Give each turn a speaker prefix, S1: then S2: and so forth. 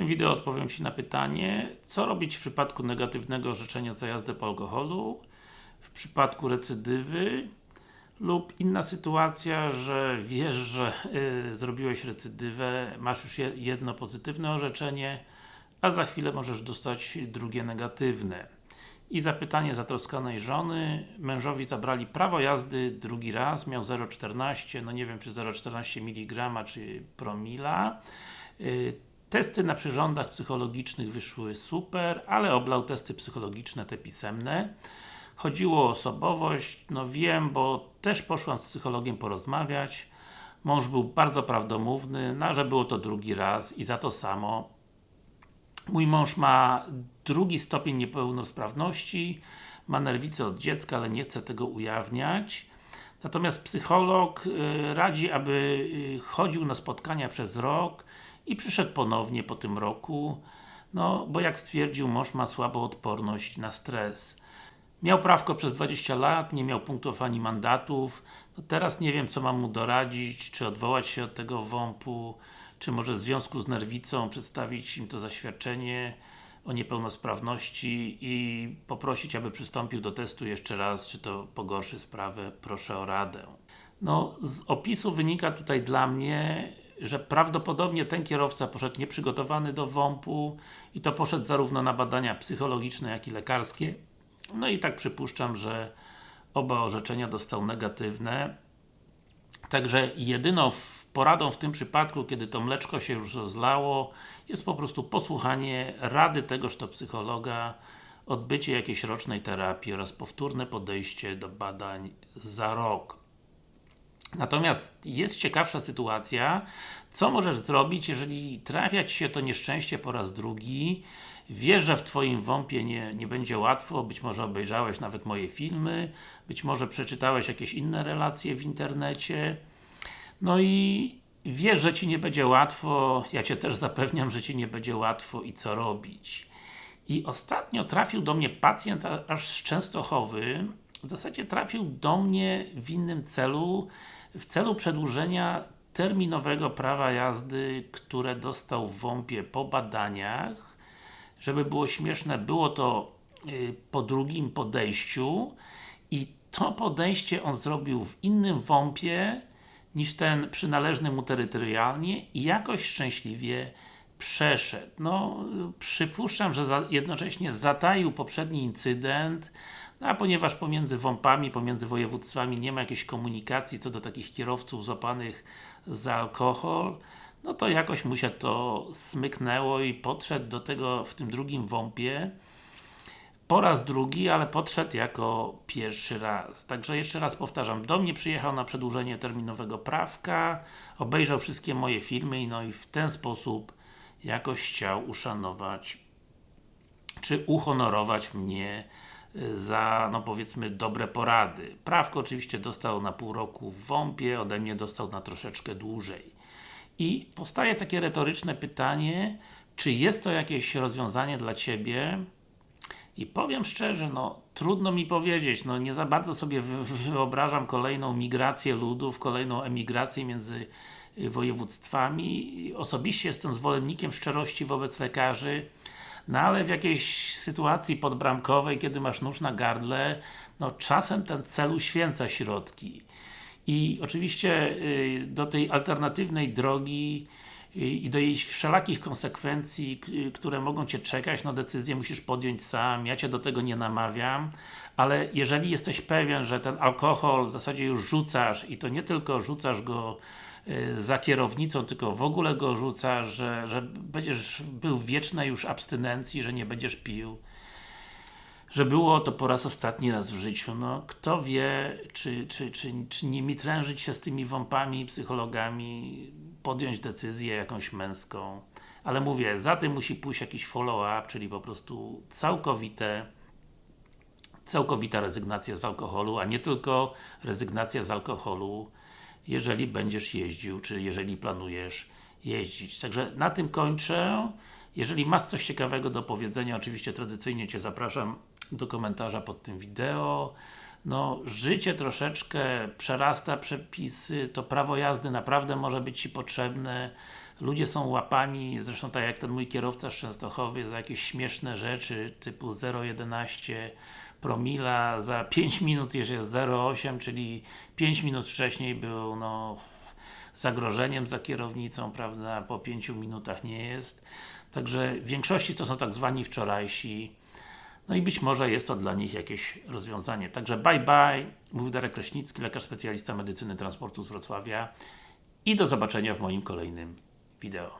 S1: tym wideo odpowiem Ci na pytanie, co robić w przypadku negatywnego orzeczenia za jazdę po alkoholu, w przypadku recydywy lub inna sytuacja, że wiesz, że y, zrobiłeś recydywę, masz już jedno pozytywne orzeczenie, a za chwilę możesz dostać drugie negatywne. I zapytanie zatroskanej żony, mężowi zabrali prawo jazdy drugi raz, miał 0,14, no nie wiem czy 0,14 mg czy promila. Y, testy na przyrządach psychologicznych wyszły super, ale oblał testy psychologiczne, te pisemne. Chodziło o osobowość, no wiem, bo też poszłam z psychologiem porozmawiać. Mąż był bardzo prawdomówny, no że było to drugi raz i za to samo. Mój mąż ma drugi stopień niepełnosprawności, ma nerwicę od dziecka, ale nie chce tego ujawniać. Natomiast psycholog y, radzi, aby y, chodził na spotkania przez rok i przyszedł ponownie po tym roku, no bo jak stwierdził, mąż ma słabą odporność na stres. Miał prawko przez 20 lat, nie miał punktów ani mandatów. No teraz nie wiem, co mam mu doradzić, czy odwołać się od tego WOMP-u, czy może w związku z nerwicą przedstawić im to zaświadczenie o niepełnosprawności i poprosić, aby przystąpił do testu jeszcze raz, czy to pogorszy sprawę, proszę o radę. No, z opisu wynika tutaj dla mnie, że prawdopodobnie ten kierowca poszedł nieprzygotowany do WOMP-u i to poszedł zarówno na badania psychologiczne, jak i lekarskie. No i tak przypuszczam, że oba orzeczenia dostał negatywne. Także jedyną poradą w tym przypadku, kiedy to mleczko się już rozlało, jest po prostu posłuchanie rady tegoż to psychologa, odbycie jakiejś rocznej terapii oraz powtórne podejście do badań za rok. Natomiast jest ciekawsza sytuacja, co możesz zrobić, jeżeli trafia Ci się to nieszczęście po raz drugi, wiesz, że w Twoim WOMP-ie nie, nie będzie łatwo, być może obejrzałeś nawet moje filmy, być może przeczytałeś jakieś inne relacje w internecie, no i wiesz, że Ci nie będzie łatwo, ja Cię też zapewniam, że Ci nie będzie łatwo i co robić. I ostatnio trafił do mnie pacjent aż z Częstochowy, w zasadzie trafił do mnie w innym celu, w celu przedłużenia terminowego prawa jazdy, które dostał w WOMP-ie po badaniach. Żeby było śmieszne, było to y, po drugim podejściu i to podejście on zrobił w innym WOMP-ie niż ten przynależny mu terytorialnie i jakoś szczęśliwie przeszedł. No, przypuszczam, że jednocześnie zataił poprzedni incydent, no a ponieważ pomiędzy WOMP-ami, pomiędzy województwami nie ma jakiejś komunikacji co do takich kierowców złapanych za alkohol, no to jakoś mu się to smyknęło i podszedł do tego w tym drugim WOMP-ie po raz drugi, ale podszedł jako pierwszy raz. Także jeszcze raz powtarzam, do mnie przyjechał na przedłużenie terminowego prawka, obejrzał wszystkie moje filmy, no i w ten sposób jakoś chciał uszanować czy uhonorować mnie za, no powiedzmy, dobre porady. Prawko oczywiście dostał na pół roku w WOMP-ie, ode mnie dostał na troszeczkę dłużej. I powstaje takie retoryczne pytanie, czy jest to jakieś rozwiązanie dla Ciebie, i powiem szczerze, no trudno mi powiedzieć, no nie za bardzo sobie wyobrażam kolejną migrację ludów, kolejną emigrację między y, województwami. Osobiście jestem zwolennikiem szczerości wobec lekarzy, no ale w jakiejś sytuacji podbramkowej, kiedy masz nóż na gardle, no czasem ten cel uświęca środki. I oczywiście y, do tej alternatywnej drogi i do jej wszelakich konsekwencji, które mogą Cię czekać, no decyzję musisz podjąć sam, ja Cię do tego nie namawiam, ale jeżeli jesteś pewien, że ten alkohol w zasadzie już rzucasz i to nie tylko rzucasz go y, za kierownicą, tylko w ogóle go rzucasz, że, że będziesz był w wiecznej już abstynencji, że nie będziesz pił, że było to po raz ostatni raz w życiu. No, kto wie, czy, czy, czy, czy nie mitrężyć się z tymi wąpami, psychologami, podjąć decyzję jakąś męską. Ale mówię, za tym musi pójść jakiś follow-up, czyli po prostu całkowite całkowita rezygnacja z alkoholu, a nie tylko rezygnacja z alkoholu, jeżeli będziesz jeździł, czy jeżeli planujesz jeździć. Także na tym kończę. Jeżeli masz coś ciekawego do powiedzenia, oczywiście tradycyjnie Cię zapraszam do komentarza pod tym wideo. No, życie troszeczkę przerasta przepisy, to prawo jazdy naprawdę może być Ci potrzebne. Ludzie są łapani, zresztą tak jak ten mój kierowca z Częstochowy, za jakieś śmieszne rzeczy typu 0,11 promila, za 5 minut już jest 0,8, czyli 5 minut wcześniej był no zagrożeniem za kierownicą, prawda, po 5 minutach nie jest. Także w większości to są tak zwani wczorajsi, no i być może jest to dla nich jakieś rozwiązanie. Także bye bye, mówił Darek Kraśnicki, lekarz specjalista medycyny transportu z Wrocławia i do zobaczenia w moim kolejnym wideo.